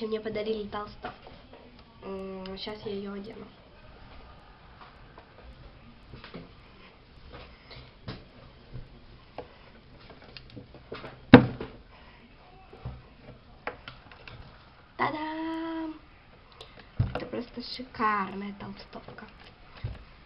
короче, мне подарили толстовку. Сейчас я ее одену. Та-дам! Это просто шикарная толстовка.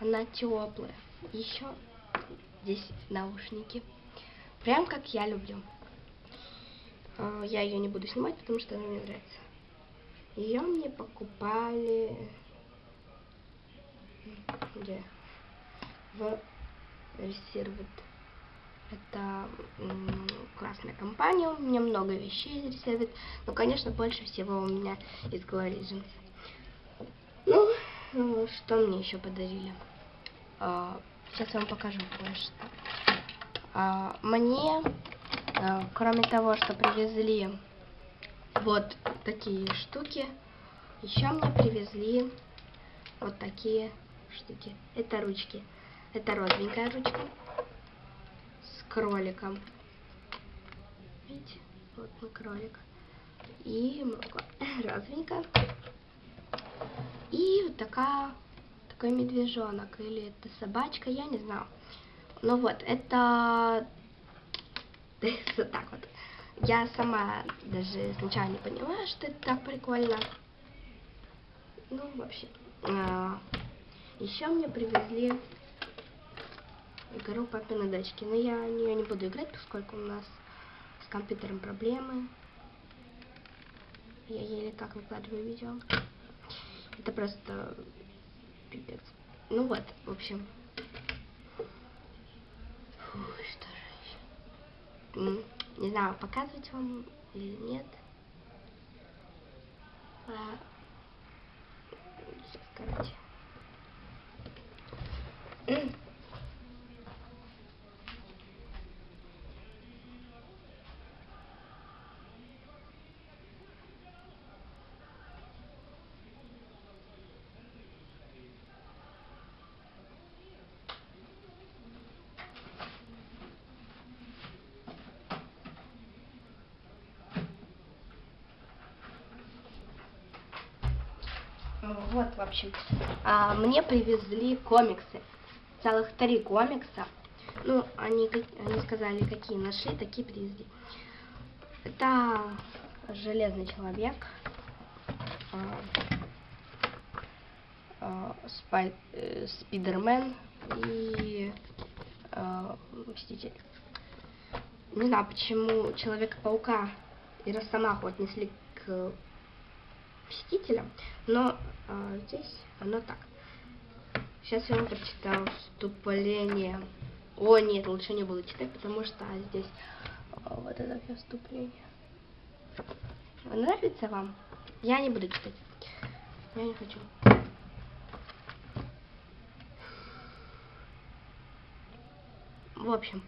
Она теплая. Еще здесь наушники. Прям как я люблю. А, Я ее не буду снимать, потому что она мне нравится. Ее мне покупали... Где? В Reserved. Это классная компания, у меня много вещей из Reserved. Но, конечно, больше всего у меня из Legends. Ну, что мне еще подарили? А, сейчас я вам покажу кое-что. А, мне, а, кроме того, что привезли вот такие штуки, еще мне привезли вот такие штуки. Это ручки. Это розовенькая ручка с кроликом. Видите? Вот мой кролик. И розовенькая. И вот такая, такой медвежонок. Или это собачка, я не знаю. Ну вот, это вот так вот. Я сама даже сначала не поняла, что это так прикольно. Ну, вообще. А, еще мне привезли игру папины дочки. Но я в нее не буду играть, поскольку у нас с компьютером проблемы. Я еле как выкладываю видео. Это просто пипец. Ну вот, в общем. Фу, что же еще? Не знаю, показывать вам или нет. А, Сейчас, короче. Вот, в общем, а, мне привезли комиксы. Целых три комикса. Ну, они, они сказали, какие нашли, такие привезли. Это Железный человек. а, а, Спай- э, и а, Мститель. Не знаю, почему Человека-паука и Росомаху отнесли к Мстителям, но а, здесь оно так. Сейчас я вам прочитаю вступление. О, нет, лучше не буду читать, потому что здесь а, вот это все вступление. Нравится вам? Я не буду читать. Я не хочу. В общем,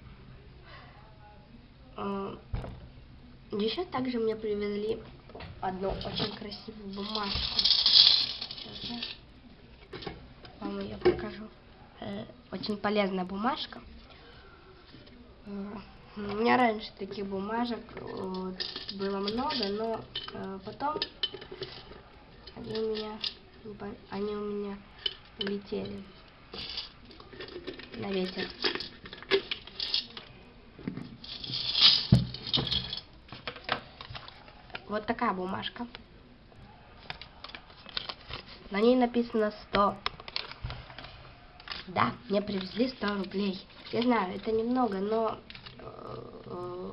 еще также мне привезли одну очень красивую бумажку. Сейчас я вам ее покажу. Э, Очень полезная бумажка. Э, У меня раньше таких бумажек было много, но э, потом они у меня они у меня улетели на ветер. Вот такая бумажка. На ней написано 100. Да, мне привезли 100 рублей. Я знаю, это немного, но э,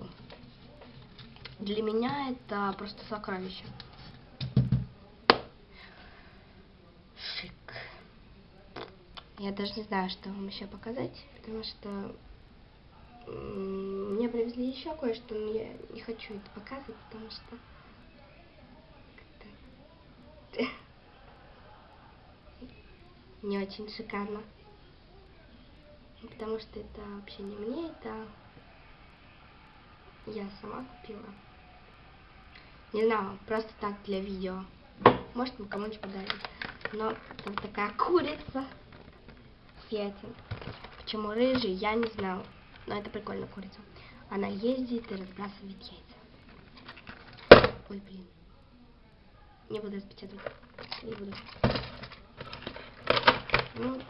для меня это просто сокровище. Шик. Я даже не знаю, что вам еще показать, потому что мне привезли еще кое-что, но я не хочу это показывать, потому что как-то не очень шикарно. Потому что это вообще не мне, это я сама купила. Не знаю, просто так для видео. Может, мы кому-нибудь подарим. Но там такая курица светит. Почему рыжий, я не знаю. Но это прикольная курица. она ездит и разбрасывает яйца. Ой, блин. Не буду распечатывать. Не буду. Ну,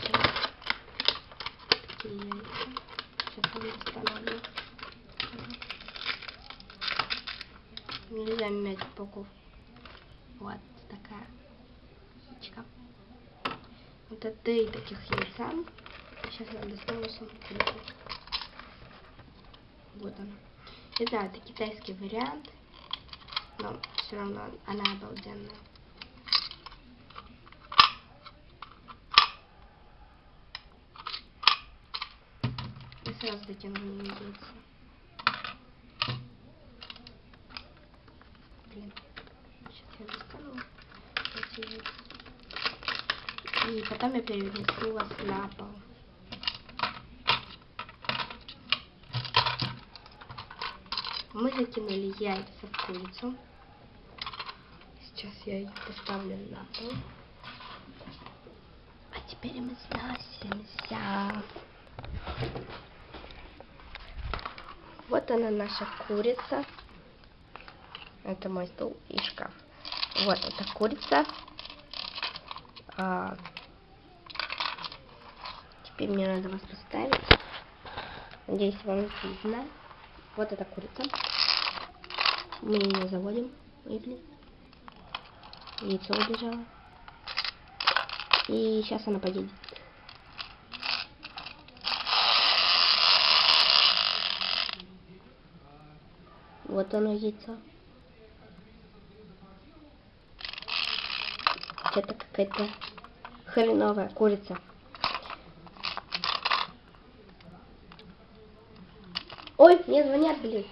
сейчас. Такие яйца. Сейчас я установлю. Нельзя менять упаковку. Вот такая штучка. Вот это три таких яйца. Сейчас я достану курицу. Вот она. Знаю, это китайский вариант, но все равно она обалденная. И сразу дотянули яйца. Блин. Сейчас я достану. И потом я перенесу вас на пол. Мы закинули яйца в курицу. Сейчас я их поставлю на пол. А теперь мы сносимся. Вот она наша курица. Это мой стол и шкаф. Вот эта курица. А, теперь мне надо вас поставить. Надеюсь, вам видно. Вот эта курица. Мы ее заводим. Блин. Яйцо убежало. И сейчас она поедет. Вот оно яйцо. Это какая-то хреновая курица. Ой, мне звонят, блин.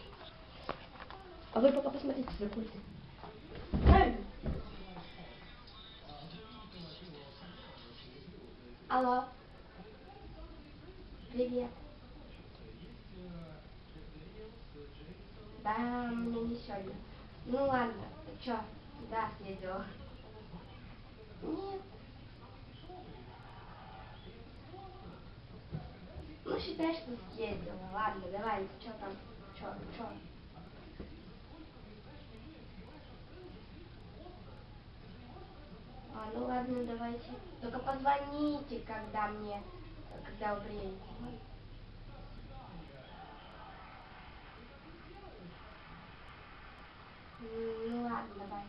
А вы пока посмотрите за курицей. Алло. Привет. Да, мне не сегодня. Ну ладно, чё? Да, съездила. Нет. Ну, считай, что съездила. Ладно, давай, что там? Чё, чё? А, ну ладно, давайте. Только позвоните, когда мне, когда вы приедете. М, Ну ладно, давай.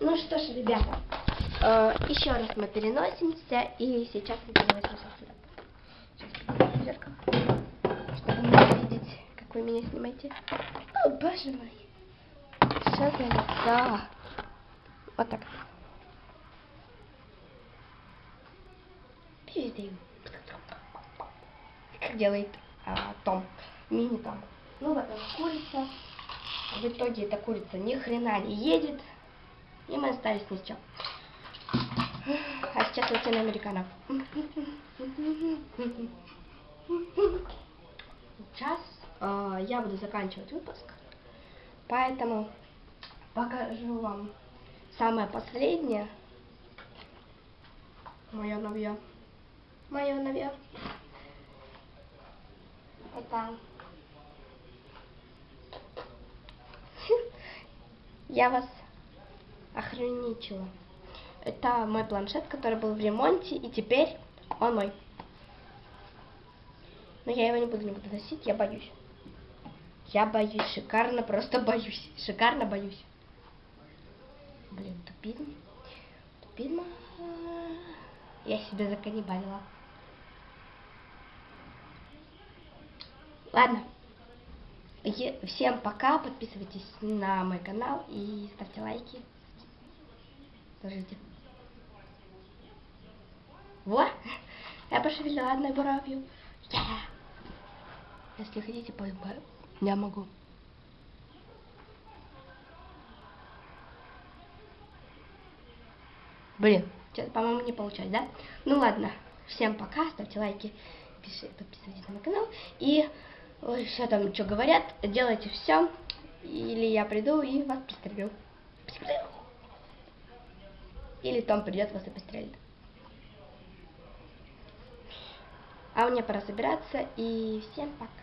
Ну что ж, ребята, еще раз мы переносимся, и сейчас мы переносимся сюда. Сейчас в зеркало, чтобы не видеть, как вы меня снимаете. О, боже мой. Что за лицо? Вот так. Пиздим. Как делает а, Том. Мини Том. Ну вот курица. В итоге эта курица ни хрена не едет. И мы остались ни с чем. Сейчас латиноамериканов. Сейчас э, я буду заканчивать выпуск. Поэтому покажу вам самое последнее. Мое новье. Мое новье. Это... Я вас охраничила. Это мой планшет, который был в ремонте, и теперь он мой. Но я его не буду, не буду носить, я боюсь. Я боюсь, шикарно, просто боюсь. Шикарно боюсь. Блин, тупизм. Тупизм. Я себя заканнибалила. Ладно. Е- Всем пока, подписывайтесь на мой канал и ставьте лайки. Подождите. Во! Я пошевелила одной бровью. Yeah. Если хотите, по- я могу. Блин, что-то, по-моему, не получается, да? Ну ладно, всем пока, ставьте лайки, пиши, подписывайтесь на мой канал. И ой, что там, что говорят, делайте все, или я приду и вас. Пристрелю. Или Том придет вас и пострелит. А мне пора собираться, и всем пока.